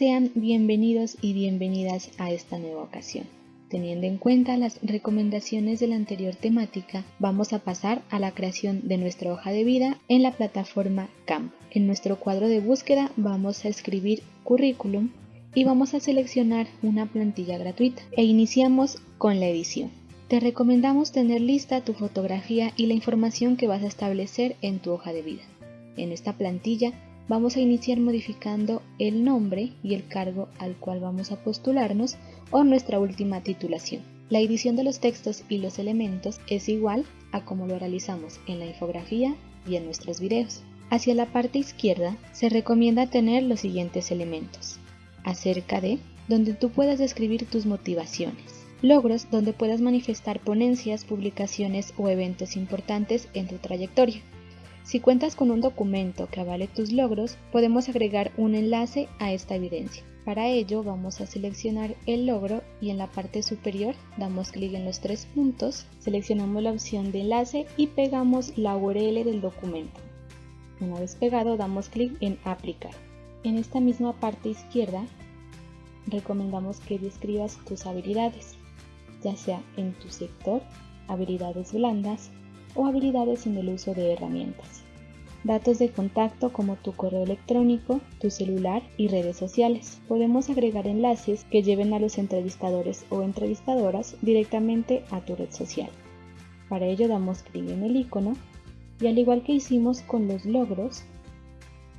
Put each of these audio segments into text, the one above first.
Sean bienvenidos y bienvenidas a esta nueva ocasión. Teniendo en cuenta las recomendaciones de la anterior temática, vamos a pasar a la creación de nuestra hoja de vida en la plataforma Camp. En nuestro cuadro de búsqueda vamos a escribir currículum y vamos a seleccionar una plantilla gratuita e iniciamos con la edición. Te recomendamos tener lista tu fotografía y la información que vas a establecer en tu hoja de vida. En esta plantilla vamos a iniciar modificando el nombre y el cargo al cual vamos a postularnos o nuestra última titulación. La edición de los textos y los elementos es igual a como lo realizamos en la infografía y en nuestros videos. Hacia la parte izquierda se recomienda tener los siguientes elementos. Acerca de, donde tú puedas describir tus motivaciones. Logros, donde puedas manifestar ponencias, publicaciones o eventos importantes en tu trayectoria. Si cuentas con un documento que avale tus logros, podemos agregar un enlace a esta evidencia. Para ello vamos a seleccionar el logro y en la parte superior damos clic en los tres puntos, seleccionamos la opción de enlace y pegamos la URL del documento. Una vez pegado damos clic en aplicar. En esta misma parte izquierda recomendamos que describas tus habilidades, ya sea en tu sector, habilidades blandas o habilidades en el uso de herramientas datos de contacto como tu correo electrónico, tu celular y redes sociales. Podemos agregar enlaces que lleven a los entrevistadores o entrevistadoras directamente a tu red social. Para ello damos clic en el icono y al igual que hicimos con los logros,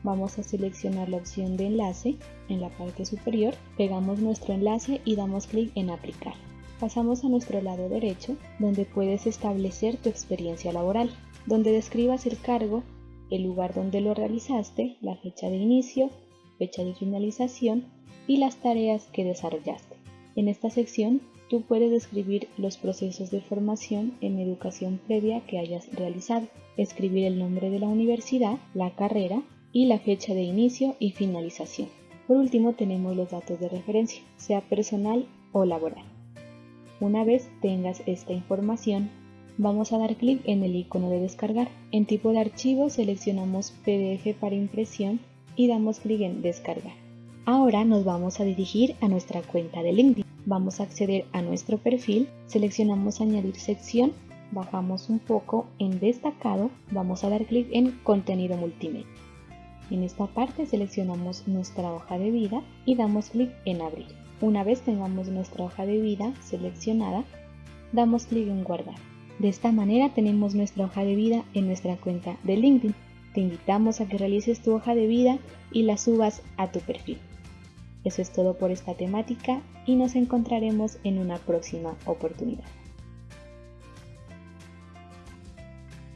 vamos a seleccionar la opción de enlace en la parte superior, pegamos nuestro enlace y damos clic en aplicar. Pasamos a nuestro lado derecho donde puedes establecer tu experiencia laboral, donde describas el cargo el lugar donde lo realizaste, la fecha de inicio, fecha de finalización y las tareas que desarrollaste. En esta sección tú puedes describir los procesos de formación en educación previa que hayas realizado, escribir el nombre de la universidad, la carrera y la fecha de inicio y finalización. Por último tenemos los datos de referencia, sea personal o laboral. Una vez tengas esta información, Vamos a dar clic en el icono de descargar. En tipo de archivo seleccionamos PDF para impresión y damos clic en descargar. Ahora nos vamos a dirigir a nuestra cuenta de LinkedIn. Vamos a acceder a nuestro perfil, seleccionamos añadir sección, bajamos un poco en destacado, vamos a dar clic en contenido multimedia. En esta parte seleccionamos nuestra hoja de vida y damos clic en abrir. Una vez tengamos nuestra hoja de vida seleccionada, damos clic en guardar. De esta manera tenemos nuestra hoja de vida en nuestra cuenta de LinkedIn. Te invitamos a que realices tu hoja de vida y la subas a tu perfil. Eso es todo por esta temática y nos encontraremos en una próxima oportunidad.